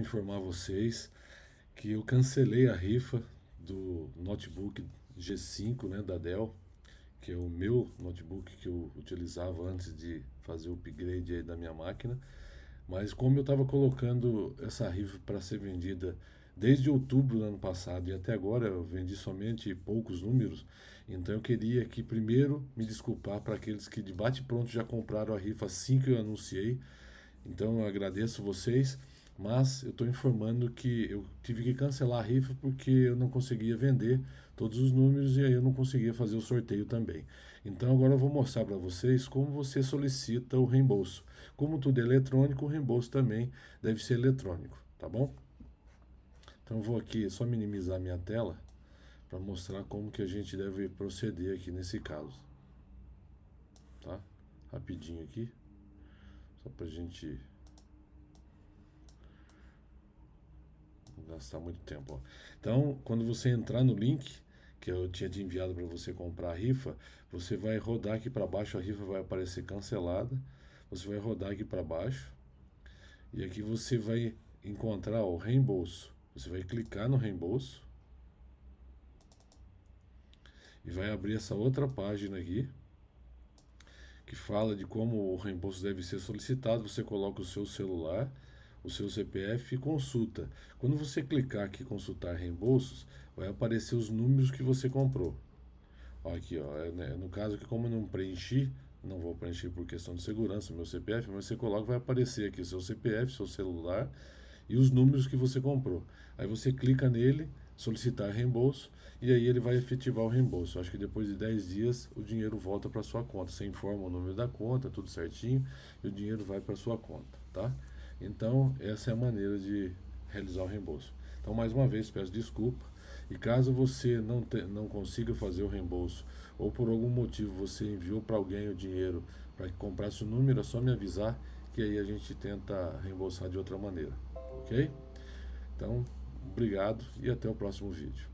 informar vocês que eu cancelei a rifa do notebook G5 né, da Dell, que é o meu notebook que eu utilizava antes de fazer o upgrade da minha máquina. Mas como eu estava colocando essa rifa para ser vendida desde outubro do ano passado e até agora eu vendi somente poucos números, então eu queria que primeiro me desculpar para aqueles que de bate pronto já compraram a rifa assim que eu anunciei. Então eu agradeço vocês mas eu estou informando que eu tive que cancelar a rifa porque eu não conseguia vender todos os números e aí eu não conseguia fazer o sorteio também. Então agora eu vou mostrar para vocês como você solicita o reembolso. Como tudo é eletrônico, o reembolso também deve ser eletrônico, tá bom? Então eu vou aqui só minimizar minha tela para mostrar como que a gente deve proceder aqui nesse caso. Tá? Rapidinho aqui, só para a gente gastar muito tempo. Ó. Então, quando você entrar no link que eu tinha te enviado para você comprar a rifa, você vai rodar aqui para baixo, a rifa vai aparecer cancelada. Você vai rodar aqui para baixo e aqui você vai encontrar o reembolso. Você vai clicar no reembolso e vai abrir essa outra página aqui que fala de como o reembolso deve ser solicitado. Você coloca o seu celular o seu CPF e consulta. Quando você clicar aqui consultar reembolsos, vai aparecer os números que você comprou. Ó, aqui, ó, é, né, no caso que como eu não preenchi, não vou preencher por questão de segurança meu CPF, mas você coloca, vai aparecer aqui o seu CPF, seu celular e os números que você comprou. Aí você clica nele, solicitar reembolso e aí ele vai efetivar o reembolso. Acho que depois de 10 dias o dinheiro volta para sua conta. Você informa o número da conta, tudo certinho, e o dinheiro vai para sua conta, tá? Então, essa é a maneira de realizar o reembolso. Então, mais uma vez, peço desculpa. E caso você não, te, não consiga fazer o reembolso, ou por algum motivo você enviou para alguém o dinheiro para que comprasse o número, é só me avisar que aí a gente tenta reembolsar de outra maneira. Ok? Então, obrigado e até o próximo vídeo.